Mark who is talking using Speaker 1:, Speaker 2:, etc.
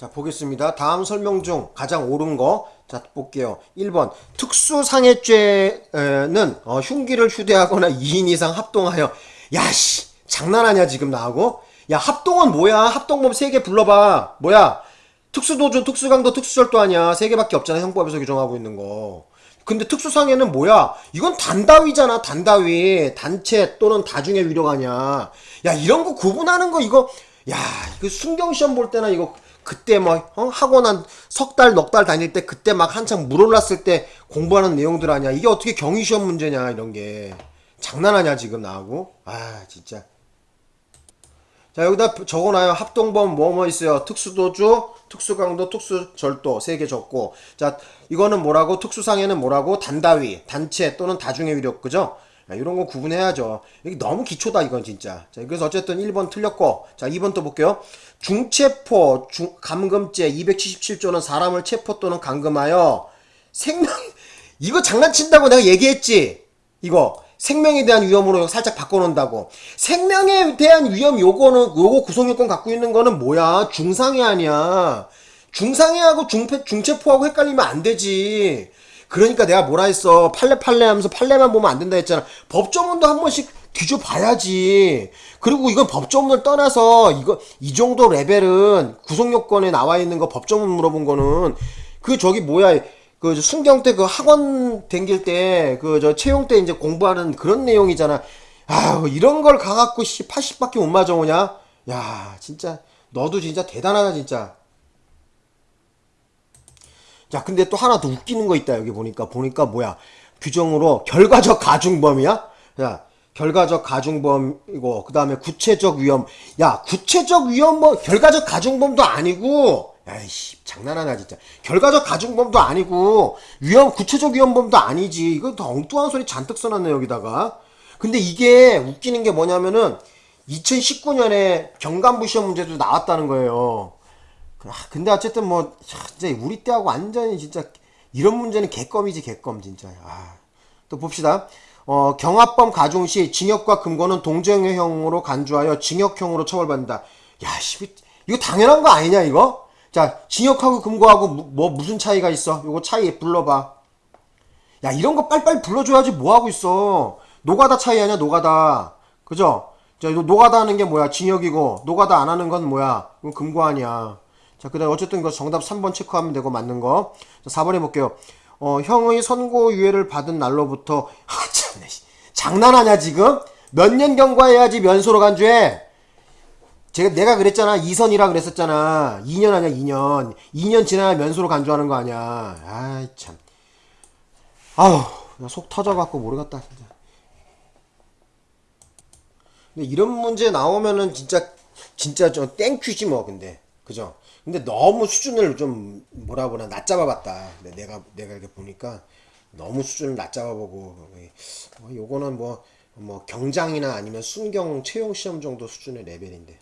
Speaker 1: 자, 보겠습니다. 다음 설명 중 가장 옳은 거. 자, 볼게요. 1번. 특수상해죄는 어, 흉기를 휴대하거나 2인 이상 합동하여. 야, 씨. 장난하냐, 지금 나하고? 야, 합동은 뭐야? 합동범 3개 불러봐. 뭐야? 특수도주, 특수강도, 특수절도 아니야. 3개밖에 없잖아. 형법에서 규정하고 있는 거. 근데 특수상해는 뭐야? 이건 단다위잖아, 단다위. 단체 또는 다중의 위력 아니야. 야, 이런 거 구분하는 거 이거, 야, 이거 순경시험 볼 때나 이거 그때 뭐 어? 학원 한 석 달, 넉 달 다닐 때 그때 막 한창 물 올랐을 때 공부하는 내용들 아니야. 이게 어떻게 경위시험 문제냐, 이런 게. 장난하냐, 지금 나하고? 아, 진짜. 자, 여기다 적어놔요. 합동범 뭐뭐 있어요. 특수도주, 특수강도, 특수절도 세 개 적고. 자, 이거는 뭐라고? 특수상해는 뭐라고? 단다위, 단체 또는 다중의 위력, 그죠? 야, 이런 거 구분해야죠. 이게 너무 기초다, 이건 진짜. 자, 그래서 어쨌든 1번 틀렸고. 자, 2번 또 볼게요. 중체포, 중, 감금죄 277조는 사람을 체포 또는 감금하여 생명, 이거 장난친다고 내가 얘기했지? 이거. 생명에 대한 위험으로 살짝 바꿔놓는다고. 생명에 대한 위험 요거는, 요거 구성요건 갖고 있는 거는 뭐야? 중상해 아니야. 중상해하고 중패, 중체포하고 헷갈리면 안 되지. 그러니까 내가 뭐라 했어. 팔레 팔레 하면서 팔레만 보면 안 된다 했잖아. 법조문도 한 번씩 뒤져봐야지. 그리고 이건 법조문을 떠나서 이거 이 정도 레벨은 구성요건에 나와 있는 거 법조문 물어본 거는 그 저기 뭐야 그 순경 때 그 학원 댕길 때 그 저 채용 때 이제 공부하는 그런 내용이잖아. 아유 이런 걸 가갖고 씨 80밖에 못 맞아오냐? 야 진짜 너도 진짜 대단하다 진짜. 자, 근데 또 하나 더 웃기는 거 있다, 여기 보니까. 보니까 뭐야. 규정으로 결과적 가중범이야? 야, 결과적 가중범이고, 그 다음에 구체적 위험. 야, 구체적 위험 뭐, 결과적 가중범도 아니고, 야이씨, 장난하나, 진짜. 결과적 가중범도 아니고, 위험, 구체적 위험범도 아니지. 이거 더 엉뚱한 소리 잔뜩 써놨네, 여기다가. 근데 이게 웃기는 게 뭐냐면은, 2019년에 경감부 시험 문제도 나왔다는 거예요. 아, 근데 어쨌든 뭐 야, 진짜 우리 때하고 완전히 진짜 이런 문제는 개껌이지 개껌 진짜. 아, 또 봅시다. 어, 경합범 가중 시 징역과 금고는 동정형으로 간주하여 징역형으로 처벌받는다. 야, 씨, 이거 당연한 거 아니냐 이거? 자, 징역하고 금고하고 무, 뭐 무슨 차이가 있어? 요거 차이 불러봐. 야, 이런 거 빨리빨리 불러줘야지 뭐 하고 있어? 노가다 차이 아니야 노가다. 그죠? 자, 이거 노가다 하는 게 뭐야? 징역이고 노가다 안 하는 건 뭐야? 이건 금고 아니야. 자, 그 다음 어쨌든 이거 정답 3번 체크하면 되고 맞는 거. 자, 4번 해볼게요. 어, 형의 선고 유예를 받은 날로부터, 아, 참네. 씨. 장난하냐, 지금? 몇 년 경과해야지 면소로 간주해? 제가, 내가 그랬잖아. 2선이라 그랬었잖아. 2년 아니야, 2년. 2년 지나야 면소로 간주하는 거 아니야. 아이, 참. 아우, 나속 터져 갖고 모르겠다, 진짜. 근데 이런 문제 나오면은 진짜, 진짜 좀 땡큐지 뭐, 근데. 그죠? 근데 너무 수준을 좀 뭐라 보나 낮잡아 봤다. 근데 내가 내가 이렇게 보니까 너무 수준을 낮잡아 보고 어, 요거는 뭐뭐 경장이나 아니면 순경 채용 시험 정도 수준의 레벨인데